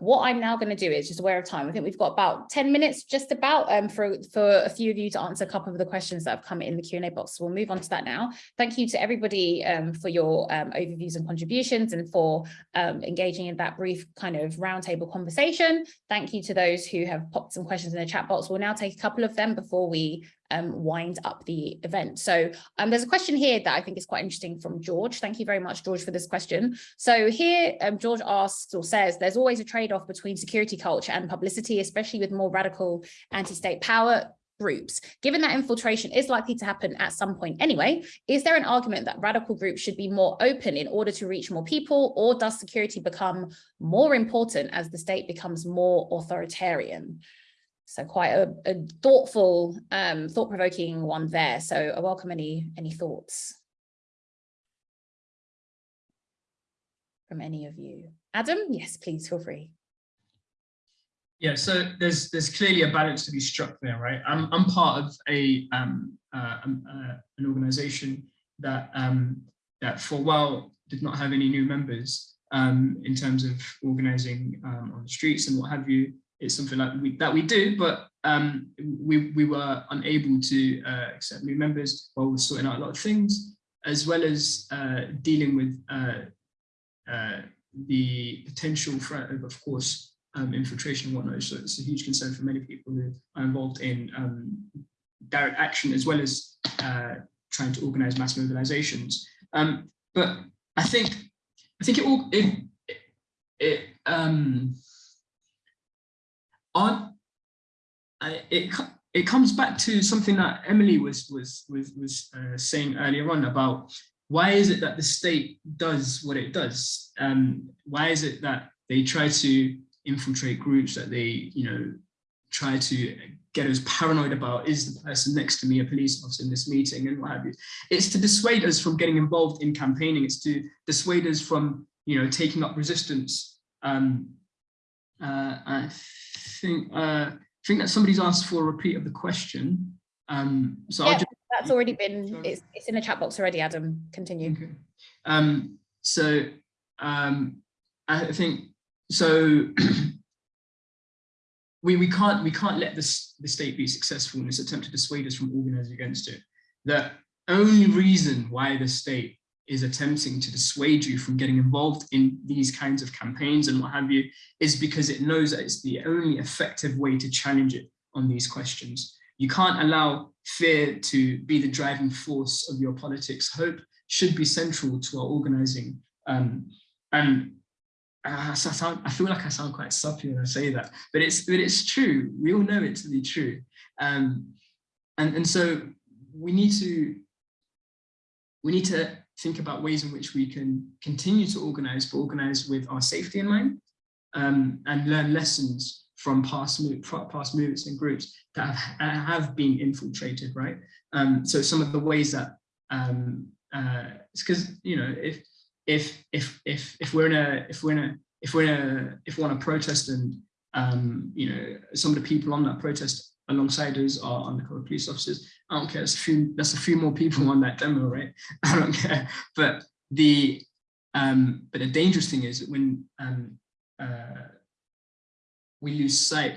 what I'm now going to do is just aware of time. I think we've got about 10 minutes just about um, for, for a few of you to answer a couple of the questions that have come in the Q&A box. So we'll move on to that now. Thank you to everybody um, for your um, overviews and contributions and for um, engaging in that brief kind of roundtable conversation. Thank you to those who have popped some questions in the chat box. We'll now take a couple of them before we um, wind up the event. So um, there's a question here that I think is quite interesting from George. Thank you very much, George, for this question. So here, um, George asks or says, there's always a trade-off between security culture and publicity, especially with more radical anti-state power groups. Given that infiltration is likely to happen at some point anyway, is there an argument that radical groups should be more open in order to reach more people, or does security become more important as the state becomes more authoritarian? So quite a, a thoughtful, um, thought-provoking one there. So I welcome any, any thoughts from any of you. Adam, yes, please feel free. Yeah, so there's there's clearly a balance to be struck there, right? I'm I'm part of a um, uh, um, uh, an organisation that um, that for a while did not have any new members um, in terms of organising um, on the streets and what have you it's something like we, that we do, but um, we, we were unable to uh, accept new members while we're sorting out a lot of things, as well as uh, dealing with uh, uh the potential threat of, of course, um, infiltration and whatnot. So it's a huge concern for many people who are involved in um, direct action, as well as uh, trying to organize mass mobilizations. Um, but I think, I think it all, it, it it it comes back to something that Emily was was was was uh, saying earlier on about why is it that the state does what it does? Um, why is it that they try to infiltrate groups that they you know try to get us paranoid about is the person next to me a police officer in this meeting and what have you. It's to dissuade us from getting involved in campaigning. It's to dissuade us from you know taking up resistance. Um, uh, think uh, I think that somebody's asked for a repeat of the question. Um, so yeah, just, that's already been it's, it's in the chat box already. Adam, continue. Okay. Um, so um, I think so. we we can't we can't let this the state be successful in its attempt to dissuade us from organizing against it. The only reason why the state is attempting to dissuade you from getting involved in these kinds of campaigns and what have you, is because it knows that it's the only effective way to challenge it on these questions. You can't allow fear to be the driving force of your politics. Hope should be central to our organizing. Um, and I, sound, I feel like I sound quite soppy when I say that, but it's, but it's true. We all know it to be true. Um, and, and so we need to we need to think about ways in which we can continue to organize, but organize with our safety in mind um, and learn lessons from past, move, past movements and groups that have, have been infiltrated, right? Um, so some of the ways that, um, uh, it's because, you know, if, if, if, if, if we're in a, if we're in a, if we're in a, if we're on a protest and, um, you know, some of the people on that protest alongside us are undercover police officers. I don't care. That's a few. That's a few more people on that demo, right? I don't care. But the um, but the dangerous thing is when um, uh, we lose sight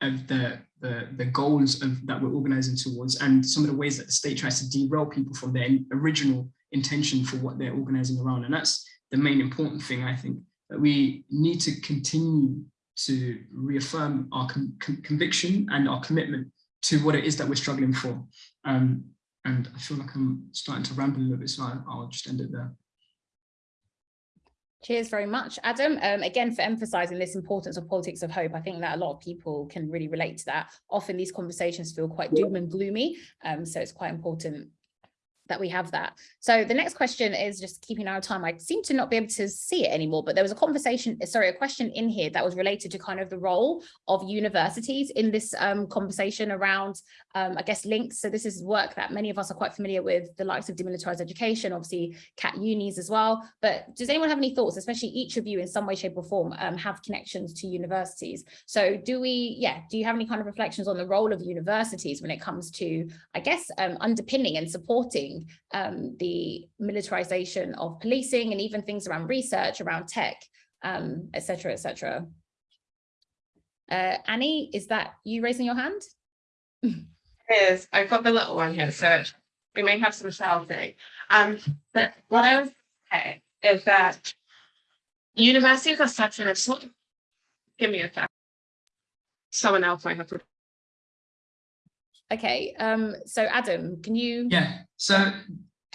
of the the, the goals of that we're organizing towards and some of the ways that the state tries to derail people from their original intention for what they're organizing around. And that's the main important thing, I think, that we need to continue to reaffirm our con con conviction and our commitment to what it is that we're struggling for. Um, and I feel like I'm starting to ramble a little bit, so I, I'll just end it there. Cheers very much, Adam. Um, again, for emphasizing this importance of politics of hope, I think that a lot of people can really relate to that. Often these conversations feel quite doom and gloomy, um, so it's quite important that we have that. So the next question is just keeping our time. I seem to not be able to see it anymore, but there was a conversation, sorry, a question in here that was related to kind of the role of universities in this um, conversation around, um, I guess, links. So this is work that many of us are quite familiar with, the likes of demilitarized education, obviously CAAT unis as well. But does anyone have any thoughts, especially each of you in some way, shape or form um, have connections to universities? So do we, yeah, do you have any kind of reflections on the role of universities when it comes to, I guess, um, underpinning and supporting um, the militarization of policing and even things around research, around tech, um, et cetera, et cetera. Uh, Annie, is that you raising your hand? is I've got the little one here, so we may have some shouting. Um, but what I was saying is that universities are such an important. Give me a sec. Someone else might have to. Okay, um, so Adam, can you? Yeah, so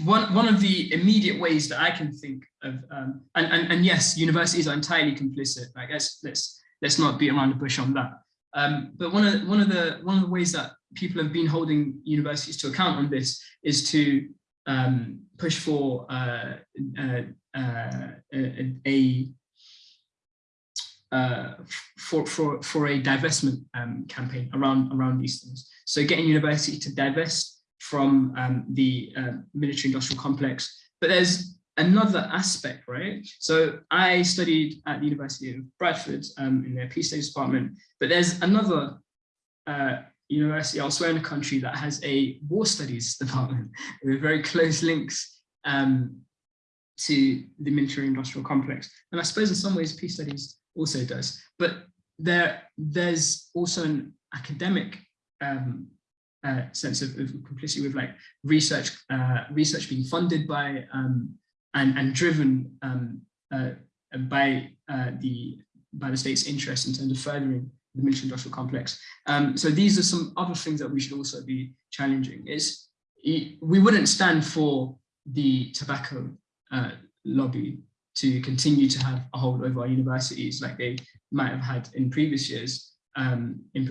one, one of the immediate ways that I can think of, um, and, and, and yes, universities are entirely complicit, I guess let's, let's not beat around the bush on that. Um, but one of, one, of the, one of the ways that people have been holding universities to account on this is to um, push for uh, uh, uh, a, a uh, for, for, for a divestment um, campaign around, around these things. So getting university to divest from um, the uh, military industrial complex. But there's another aspect, right? So I studied at the University of Bradford um, in their Peace Studies department, but there's another uh, university elsewhere in the country that has a war studies department with very close links um, to the military industrial complex. And I suppose in some ways peace studies also does, but there there's also an academic um, uh, sense of, of, complicity with like research uh, research being funded by um, and and driven um, uh, by uh, the by the state's interest in terms of furthering the military industrial complex. Um, so these are some other things that we should also be challenging. Is we wouldn't stand for the tobacco uh, lobby to continue to have a hold over our universities like they might have had in previous years, um, in,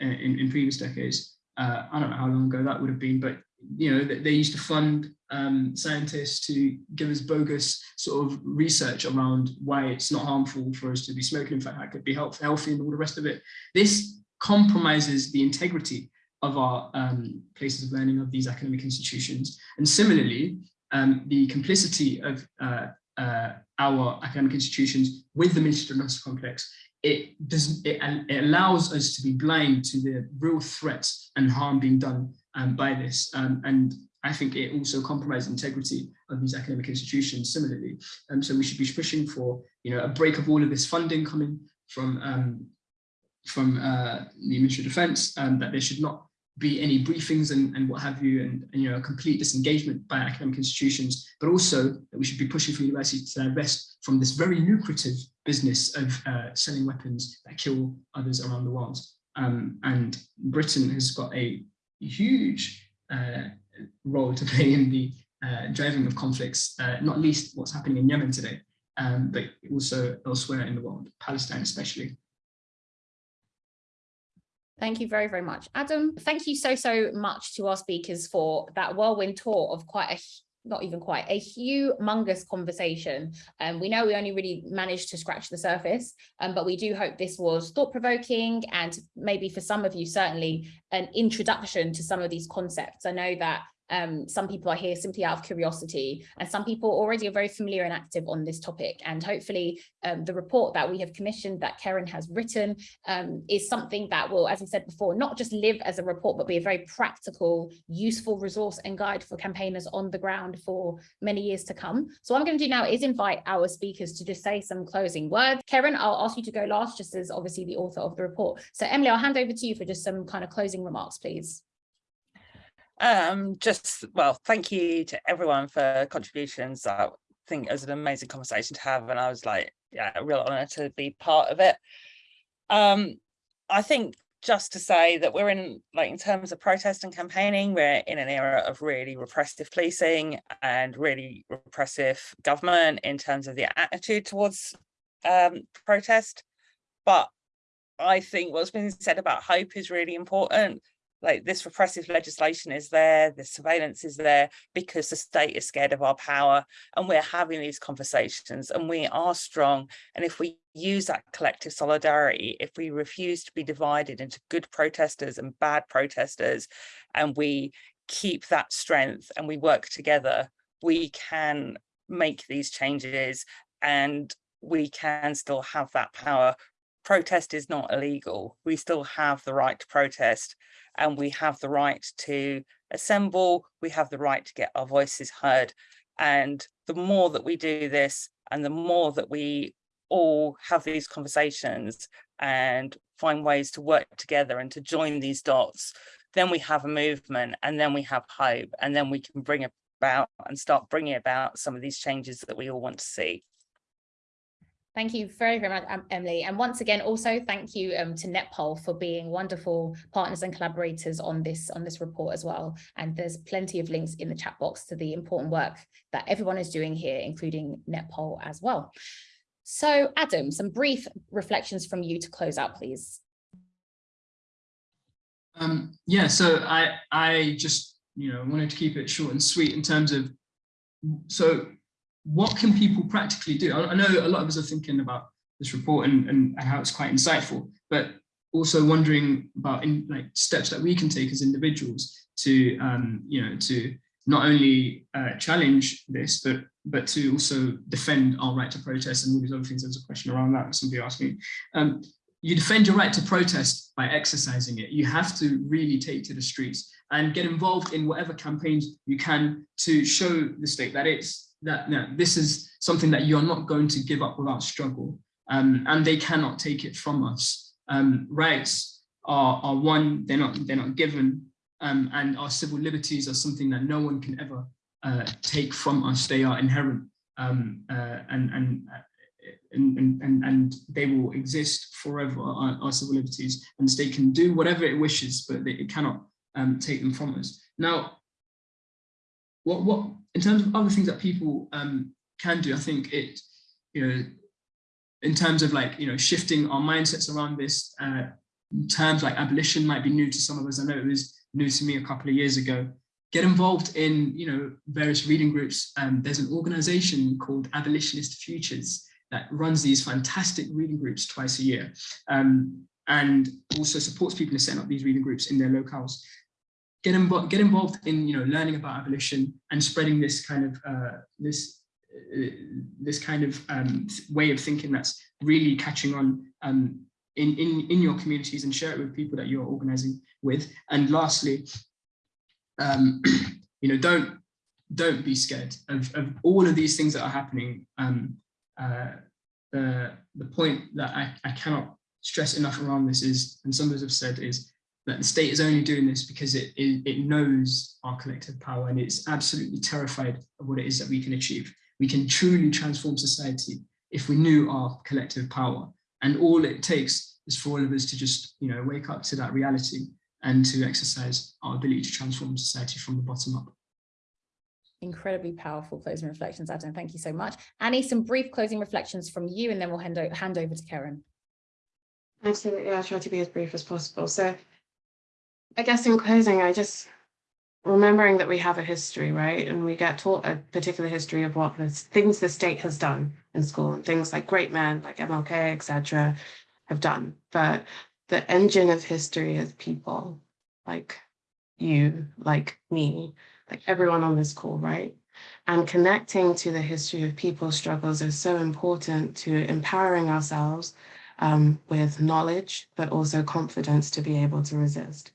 in, in, previous decades. Uh, I don't know how long ago that would have been, but you know, they used to fund um, scientists to give us bogus sort of research around why it's not harmful for us to be smoking. In fact, that could be health, healthy and all the rest of it. This compromises the integrity of our um, places of learning of these academic institutions. And similarly, um, the complicity of uh, uh, our academic institutions with the military industrial complex, it does it, it, allows us to be blind to the real threats and harm being done um, by this. Um, and I think it also compromises integrity of these academic institutions similarly. Um, so we should be pushing for you know a break of all of this funding coming from um, from uh, the Ministry of Defence, um, that there should not be any briefings and, and what have you, and, and, you know, a complete disengagement by academic institutions, but also that we should be pushing for universities to divest from this very lucrative business of uh, selling weapons that kill others around the world. Um, and Britain has got a huge uh, role to play in the uh, driving of conflicts, uh, not least what's happening in Yemen today, um, but also elsewhere in the world, Palestine especially. Thank you very, very much. Adam, thank you so, so much to our speakers for that whirlwind tour of quite a not even quite a humongous conversation and um, we know we only really managed to scratch the surface um, but we do hope this was thought-provoking and maybe for some of you certainly an introduction to some of these concepts i know that um, some people are here simply out of curiosity and some people already are very familiar and active on this topic. And hopefully um, the report that we have commissioned that Karen has written um, is something that will, as I said before, not just live as a report, but be a very practical, useful resource and guide for campaigners on the ground for many years to come. So what I'm going to do now is invite our speakers to just say some closing words. Karen, I'll ask you to go last, just as obviously the author of the report. So Emily, I'll hand over to you for just some kind of closing remarks, please. Um, just, well, thank you to everyone for contributions. I think it was an amazing conversation to have and I was like, yeah, a real honor to be part of it. Um, I think just to say that we're in, like, in terms of protest and campaigning, we're in an era of really repressive policing and really repressive government in terms of the attitude towards um, protest. But I think what's been said about hope is really important like this repressive legislation is there, the surveillance is there because the state is scared of our power and we're having these conversations and we are strong. And if we use that collective solidarity, if we refuse to be divided into good protesters and bad protesters, and we keep that strength and we work together, we can make these changes and we can still have that power. Protest is not illegal. We still have the right to protest and we have the right to assemble, we have the right to get our voices heard. And the more that we do this and the more that we all have these conversations and find ways to work together and to join these dots, then we have a movement and then we have hope and then we can bring about and start bringing about some of these changes that we all want to see. Thank you very, very much, um, Emily. And once again, also thank you um, to Netpol for being wonderful partners and collaborators on this on this report as well. And there's plenty of links in the chat box to the important work that everyone is doing here, including Netpol as well. So Adam, some brief reflections from you to close out, please. Um, yeah, so I I just you know wanted to keep it short and sweet in terms of so what can people practically do? I, I know a lot of us are thinking about this report and, and how it's quite insightful, but also wondering about in like steps that we can take as individuals to um, you know to not only uh, challenge this but but to also defend our right to protest and all these other things. There's a question around that somebody asked me. Um, you defend your right to protest by exercising it. You have to really take to the streets and get involved in whatever campaigns you can to show the state that it's that this is something that you're not going to give up without struggle. Um, and they cannot take it from us. Um, rights are, are one, they're not, they're not given, um, and our civil liberties are something that no one can ever uh, take from us. They are inherent um, uh, and, and, uh, and, and, and, they will exist forever, our, our, civil liberties, and the state can do whatever it wishes, but it cannot um, take them from us. Now, what, what in terms of other things that people um, can do, I think it, you know, in terms of like, you know, shifting our mindsets around this, uh, terms like abolition might be new to some of us. I know it was new to me a couple of years ago. Get involved in, you know, various reading groups. Um, there's an organization called Abolitionist Futures that runs these fantastic reading groups twice a year um, and also supports people in setting up these reading groups in their locales get involved get involved in you know learning about abolition and spreading this kind of uh, this uh, this kind of um, way of thinking that's really catching on um, in in in your communities and share it with people that you're organizing with. And lastly um, you know don't don't be scared of, of all of these things that are happening. Um, uh, the the point that I, I cannot stress enough around this is and some of us have said is that the state is only doing this because it, it, it knows our collective power and it's absolutely terrified of what it is that we can achieve. We can truly transform society if we knew our collective power. And all it takes is for all of us to just, you know, wake up to that reality and to exercise our ability to transform society from the bottom up. Incredibly powerful closing reflections, Adam. Thank you so much. Annie, some brief closing reflections from you, and then we'll hand, hand over to Karen. Absolutely, I'll try to be as brief as possible. So I guess in closing, I just remembering that we have a history, right? And we get taught a particular history of what the things the state has done in school and things like great men like MLK, etc., have done. But the engine of history is people like you, like me, like everyone on this call, right? And connecting to the history of people's struggles is so important to empowering ourselves um, with knowledge, but also confidence to be able to resist.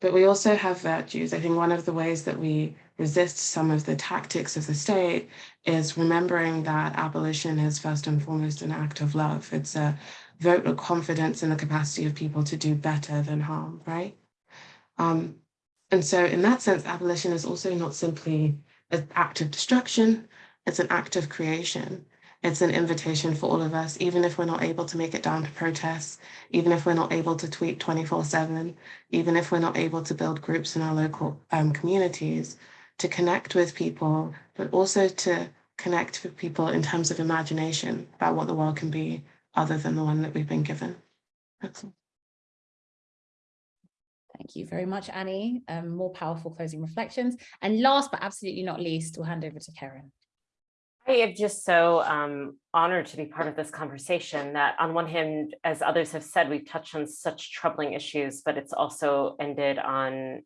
But we also have virtues. I think one of the ways that we resist some of the tactics of the state is remembering that abolition is first and foremost an act of love. It's a vote of confidence in the capacity of people to do better than harm, right? Um, and so in that sense, abolition is also not simply an act of destruction, it's an act of creation. It's an invitation for all of us, even if we're not able to make it down to protests, even if we're not able to tweet 24 seven, even if we're not able to build groups in our local um, communities, to connect with people, but also to connect with people in terms of imagination about what the world can be other than the one that we've been given. Excellent. Thank you very much, Annie. Um, more powerful closing reflections. And last but absolutely not least, we'll hand over to Karen. I am just so um, honored to be part of this conversation that on one hand, as others have said, we've touched on such troubling issues, but it's also ended on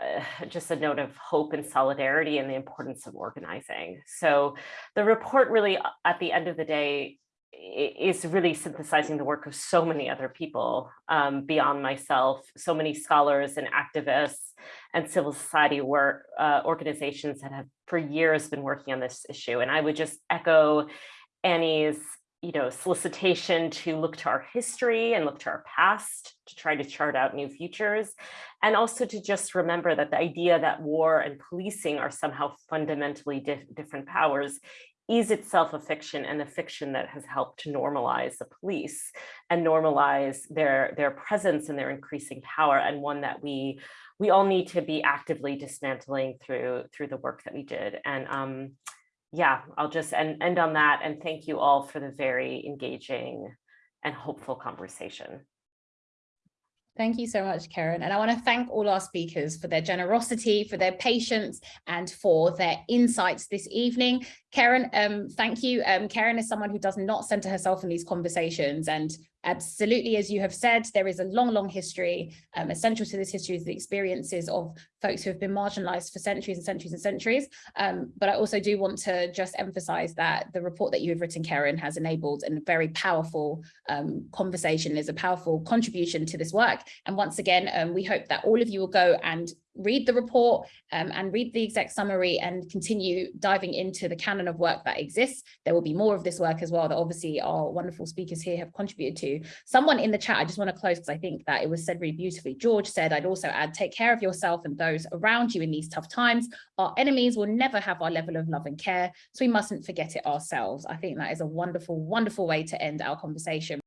uh, just a note of hope and solidarity and the importance of organizing. So the report really, at the end of the day, is really synthesizing the work of so many other people um, beyond myself, so many scholars and activists and civil society work uh, organizations that have for years been working on this issue. And I would just echo Annie's you know, solicitation to look to our history and look to our past to try to chart out new futures. And also to just remember that the idea that war and policing are somehow fundamentally di different powers is itself a fiction and a fiction that has helped to normalize the police and normalize their, their presence and their increasing power and one that we we all need to be actively dismantling through through the work that we did. And um, yeah, I'll just end, end on that and thank you all for the very engaging and hopeful conversation. Thank you so much, Karen. And I want to thank all our speakers for their generosity, for their patience, and for their insights this evening. Karen, um, thank you. Um, Karen is someone who does not center herself in these conversations. And absolutely, as you have said, there is a long, long history. Um, essential to this history is the experiences of folks who have been marginalized for centuries and centuries and centuries. Um, but I also do want to just emphasize that the report that you have written, Karen, has enabled a very powerful um, conversation, is a powerful contribution to this work. And once again, um, we hope that all of you will go and read the report um, and read the exec summary and continue diving into the canon of work that exists. There will be more of this work as well that obviously our wonderful speakers here have contributed to. Someone in the chat, I just want to close because I think that it was said really beautifully. George said, I'd also add, take care of yourself and those around you in these tough times. Our enemies will never have our level of love and care, so we mustn't forget it ourselves. I think that is a wonderful, wonderful way to end our conversation.